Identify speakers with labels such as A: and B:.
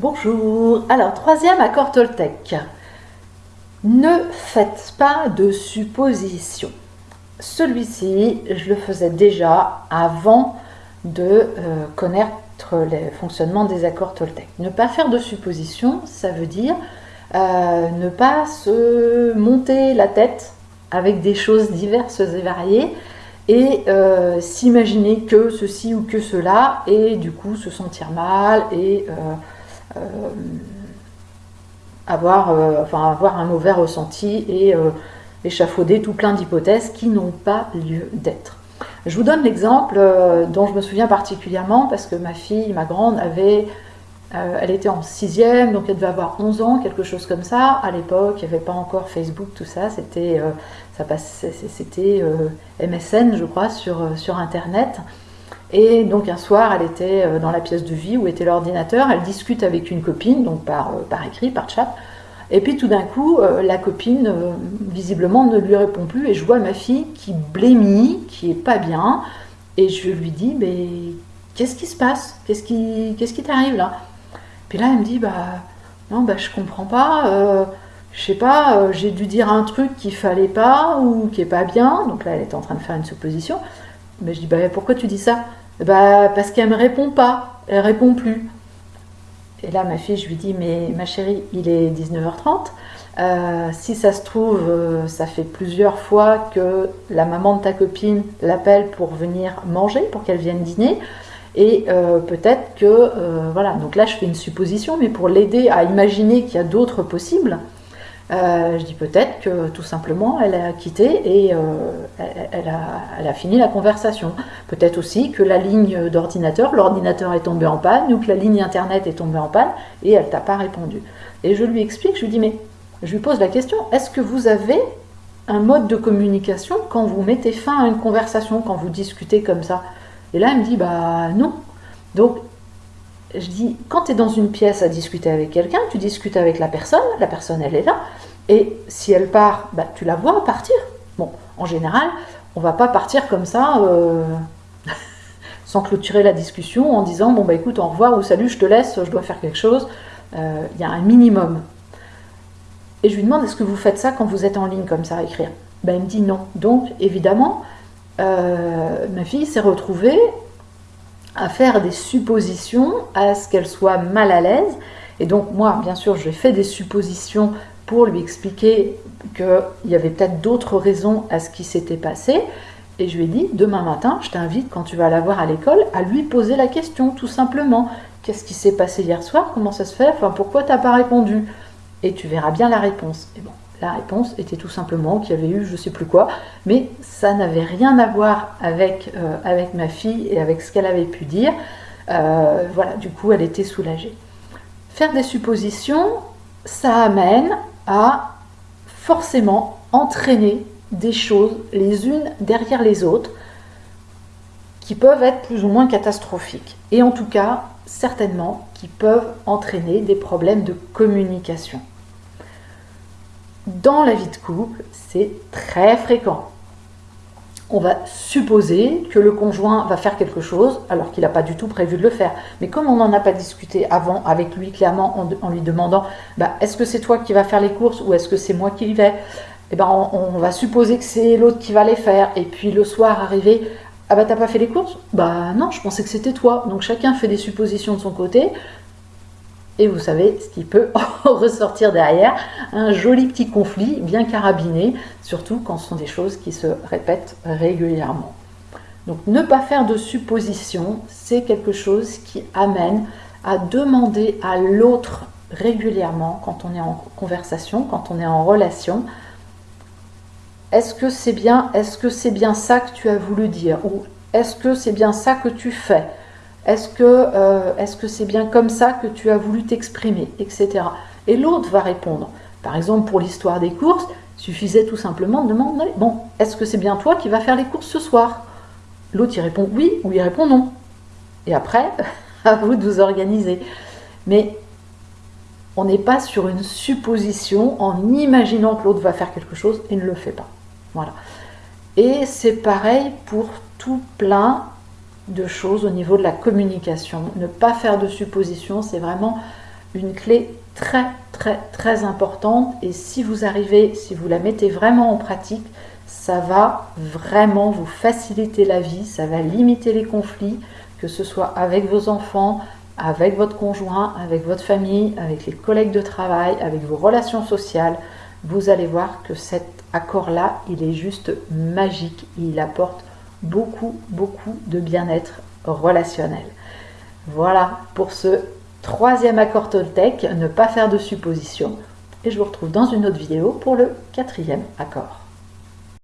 A: Bonjour. Alors, troisième accord Toltec. Ne faites pas de suppositions. Celui-ci, je le faisais déjà avant de euh, connaître le fonctionnement des accords Toltec. Ne pas faire de suppositions, ça veut dire euh, ne pas se monter la tête avec des choses diverses et variées et euh, s'imaginer que ceci ou que cela et du coup se sentir mal et avoir, enfin, avoir un mauvais ressenti et échafauder tout plein d'hypothèses qui n'ont pas lieu d'être. Je vous donne l'exemple dont je me souviens particulièrement parce que ma fille, ma grande, avait euh, elle était en sixième, donc elle devait avoir 11 ans, quelque chose comme ça. À l'époque, il n'y avait pas encore Facebook, tout ça. C'était euh, euh, MSN, je crois, sur, sur Internet. Et donc un soir, elle était dans la pièce de vie où était l'ordinateur. Elle discute avec une copine, donc par, par écrit, par chat. Et puis tout d'un coup, la copine, visiblement, ne lui répond plus. Et je vois ma fille qui blémit, qui est pas bien. Et je lui dis, mais qu'est-ce qui se passe? Qu'est-ce qui qui t'arrive là? Puis là, elle me dit, bah non, bah je comprends pas, euh, je sais pas, euh, j'ai dû dire un truc qu'il fallait pas ou qui est pas bien. Donc là, elle était en train de faire une supposition. Mais je dis, bah pourquoi tu dis ça? Bah parce qu'elle me répond pas, elle répond plus. Et là, ma fille, je lui dis, mais ma chérie, il est 19h30. Euh, si ça se trouve, ça fait plusieurs fois que la maman de ta copine l'appelle pour venir manger, pour qu'elle vienne dîner. Et euh, peut-être que, euh, voilà, donc là je fais une supposition, mais pour l'aider à imaginer qu'il y a d'autres possibles, euh, je dis peut-être que tout simplement elle a quitté et elle, a, fini la conversation. Peut-être aussi que la ligne d'ordinateur, l'ordinateur est tombé en panne ou que la ligne internet est tombée en panne et elle t'a pas répondu. Et je lui explique, je lui dis mais je lui pose la question, est-ce que vous avez un mode de communication quand vous mettez fin à une conversation, quand vous discutez comme ça? Et là, elle me dit, bah non. Donc, je dis, quand tu es dans une pièce à discuter avec quelqu'un, tu discutes avec la personne, la personne, elle est là, et si elle part, bah, tu la vois partir. Bon, en général, on va pas partir comme ça, euh, sans clôturer la discussion, en disant, bon, bah écoute, au revoir ou salut, je te laisse, je dois faire quelque chose. Euh, il y a un minimum. Et je lui demande, est-ce que vous faites ça quand vous êtes en ligne comme ça à écrire? Ben, Elle me dit non. Donc, évidemment, euh, ma fille s'est retrouvée à faire des suppositions, à ce qu'elle soit mal à l'aise. Et donc moi, bien sûr, j'ai fait des suppositions pour lui expliquer qu'il y avait peut-être d'autres raisons à ce qui s'était passé. Et je lui ai dit, demain matin, je t'invite, quand tu vas la voir à l'école, à lui poser la question, tout simplement. Qu'est-ce qui s'est passé hier soir? Comment ça se fait? Enfin, pourquoi tu n'as pas répondu? Et tu verras bien la réponse. Et bon, la réponse était tout simplement qu'il y avait eu je sais plus quoi, mais ça n'avait rien à voir avec, euh, ma fille et avec ce qu'elle avait pu dire. Euh, voilà, du coup, elle était soulagée. Faire des suppositions, ça amène à forcément entraîner des choses les unes derrière les autres qui peuvent être plus ou moins catastrophiques. Et en tout cas, certainement, qui peuvent entraîner des problèmes de communication. Dans la vie de couple, c'est très fréquent. On va supposer que le conjoint va faire quelque chose alors qu'il n'a pas du tout prévu de le faire. Mais comme on n'en a pas discuté avant avec lui clairement en, lui demandant bah, est-ce que c'est toi qui vas faire les courses ou est-ce que c'est moi qui y vais? Eh ben, on, va supposer que c'est l'autre qui va les faire. Et puis le soir arrivé, ah bah t'as pas fait les courses? Bah non, je pensais que c'était toi. Donc chacun fait des suppositions de son côté. Et vous savez ce qui peut ressortir derrière, un joli petit conflit bien carabiné, surtout quand ce sont des choses qui se répètent régulièrement. Donc ne pas faire de suppositions, c'est quelque chose qui amène à demander à l'autre régulièrement quand on est en conversation, quand on est en relation, est-ce que c'est bien, est-ce que c'est bien ça que tu as voulu dire? Ou est-ce que c'est bien ça que tu fais? Est-ce que euh, est-ce que c'est bien comme ça que tu as voulu t'exprimer, etc. Et l'autre va répondre. Par exemple, pour l'histoire des courses, il suffisait tout simplement de demander bon, est-ce que c'est bien toi qui vas faire les courses ce soir? L'autre il répond oui ou il répond non. Et après, à vous de vous organiser. Mais on n'est pas sur une supposition en imaginant que l'autre va faire quelque chose et ne le fait pas. Voilà. Et c'est pareil pour tout plein de choses au niveau de la communication. Ne pas faire de suppositions, c'est vraiment une clé très très très importante et si vous arrivez, si vous la mettez vraiment en pratique, ça va vraiment vous faciliter la vie, ça va limiter les conflits, que ce soit avec vos enfants, avec votre conjoint, avec votre famille, avec les collègues de travail, avec vos relations sociales. Vous allez voir que cet accord-là, il est juste magique. Il apporte beaucoup, beaucoup de bien-être relationnel. Voilà pour ce troisième accord Toltec, ne pas faire de suppositions. Et je vous retrouve dans une autre vidéo pour le quatrième accord.